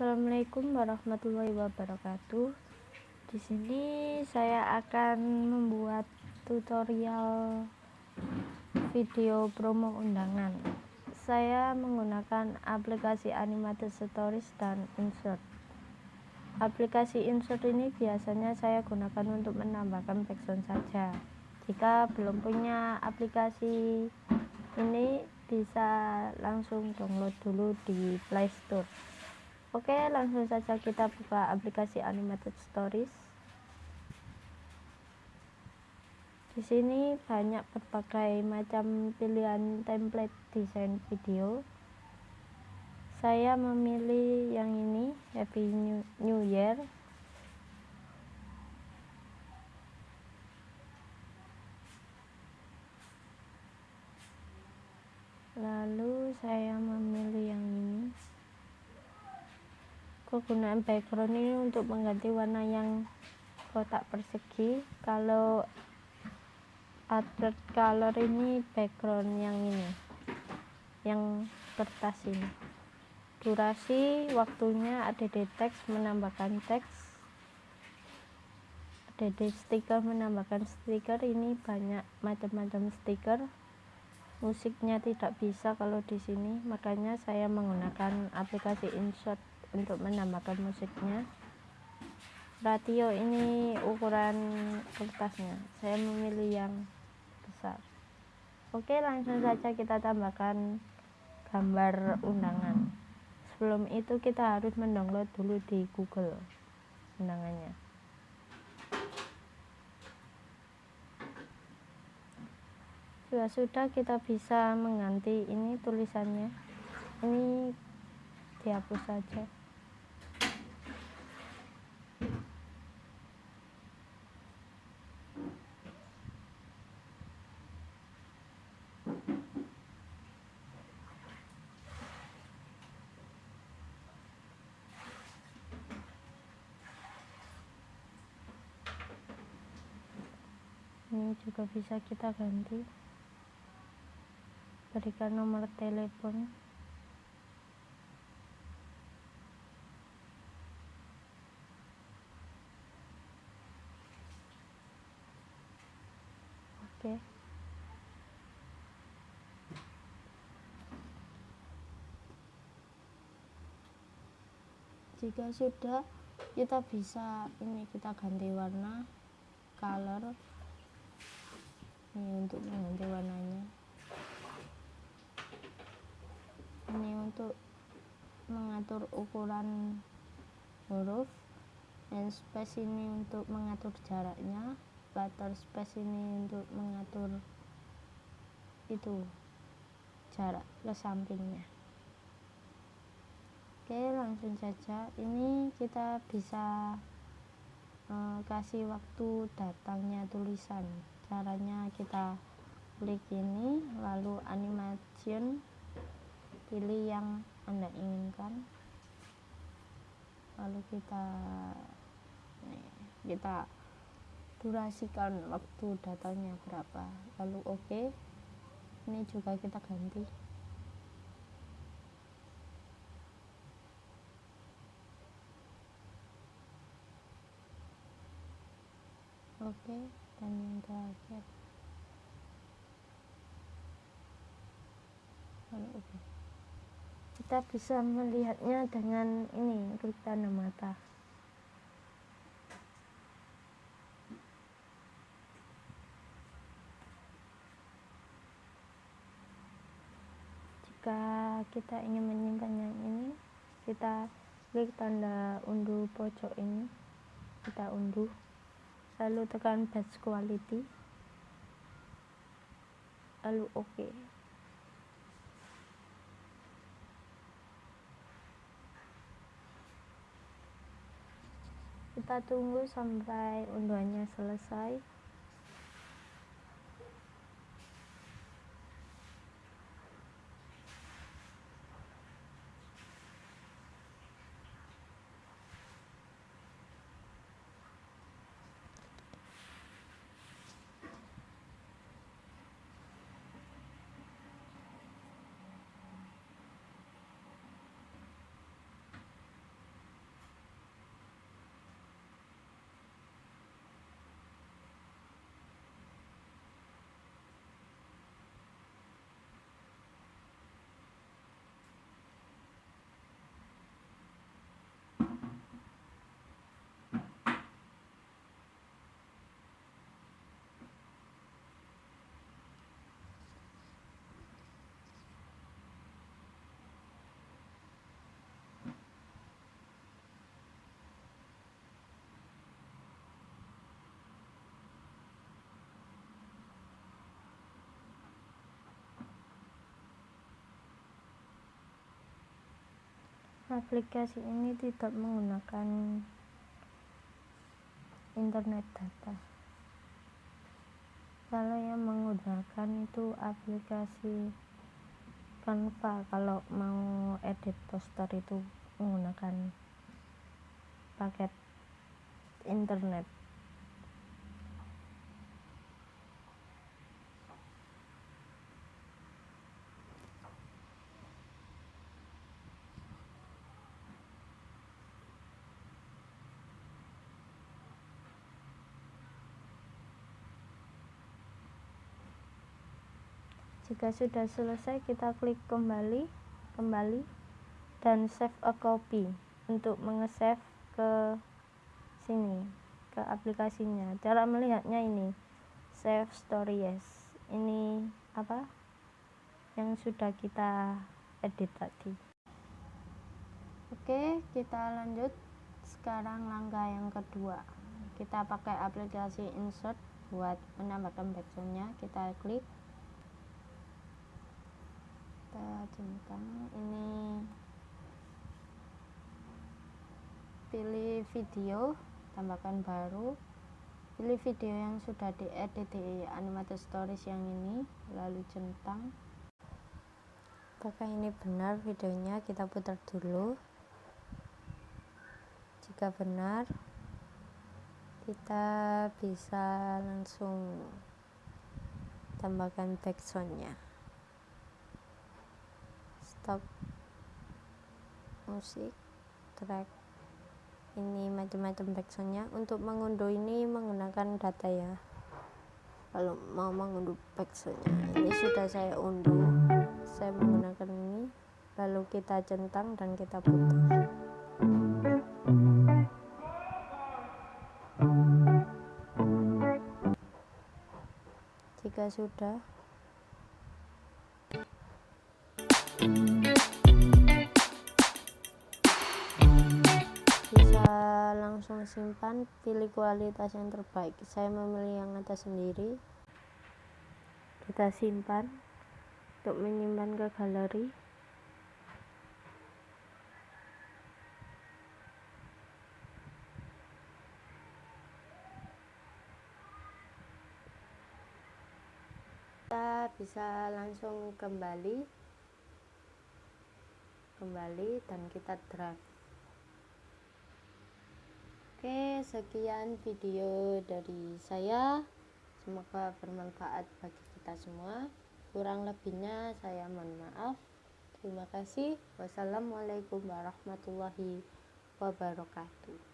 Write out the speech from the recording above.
Assalamualaikum warahmatullahi wabarakatuh. Di sini saya akan membuat tutorial video promo undangan. Saya menggunakan aplikasi Animated Stories dan Insert. Aplikasi Insert ini biasanya saya gunakan untuk menambahkan background saja. Jika belum punya aplikasi ini bisa langsung download dulu di Play Store. Oke, langsung saja kita buka aplikasi Animated Stories. Di sini banyak berbagai macam pilihan template desain video. Saya memilih yang ini, Happy New Year. Lalu saya memilih yang kegunaan background ini untuk mengganti warna yang kotak persegi. Kalau advert color ini background yang ini yang kertas ini. Durasi waktunya ada di teks menambahkan teks. Ada di stiker menambahkan stiker ini banyak macam-macam stiker. Musiknya tidak bisa kalau di sini makanya saya menggunakan aplikasi insert untuk menambahkan musiknya. Ratio ini ukuran kertasnya. Saya memilih yang besar. Oke langsung saja kita tambahkan gambar undangan. Sebelum itu kita harus mendownload dulu di google undangannya. Jika sudah kita bisa mengganti ini tulisannya. Ini dihapus saja ini juga bisa kita ganti. Berikan nomor telepon. Oke. Jika sudah kita bisa ini kita ganti warna color ini untuk mengganti warnanya. Ini untuk mengatur ukuran huruf dan space ini untuk mengatur jaraknya. Butter space ini untuk mengatur itu jarak ke sampingnya. Oke langsung saja. Ini kita bisa uh, kasih waktu datangnya tulisan caranya kita klik ini lalu animation pilih yang anda inginkan. Lalu kita nih, kita durasikan waktu datanya berapa. Lalu oke okay. ini juga kita ganti. Oke. okay yang terakhir. Kita bisa melihatnya dengan ini tanda mata. Jika kita ingin menyimpan yang ini kita klik tanda unduh pojok ini. Kita unduh lalu tekan batch quality lalu oke okay. kita tunggu sampai unduhannya selesai aplikasi ini tidak menggunakan internet data. Kalau yang menggunakan itu aplikasi Canva kalau mau edit poster itu menggunakan paket internet jika sudah selesai kita klik kembali kembali dan save a copy untuk mengesave ke sini ke aplikasinya. Cara melihatnya ini save stories ini apa? Yang sudah kita edit tadi. Oke kita lanjut. Sekarang langkah yang kedua. Kita pakai aplikasi insert buat menambahkan backgroundnya. Kita klik kita centang ini. Pilih video tambahkan baru. Pilih video yang sudah diedit di animated stories yang ini lalu centang. Apakah ini benar videonya? Kita putar dulu. Jika benar kita bisa langsung tambahkan backsoundnya musik track ini macam-macam backsoundnya. Untuk mengunduh ini menggunakan data ya. Kalau mau mengunduh backsoundnya ini sudah saya unduh. Saya menggunakan ini lalu kita centang dan kita putar. Jika sudah simpan pilih kualitas yang terbaik. Saya memilih yang atas sendiri. Kita simpan untuk menyimpan ke galeri. Kita bisa langsung kembali. Kembali dan kita drag oke sekian video dari saya. Semoga bermanfaat bagi kita semua. Kurang lebihnya saya mohon maaf. Terima kasih. Wassalamualaikum warahmatullahi wabarakatuh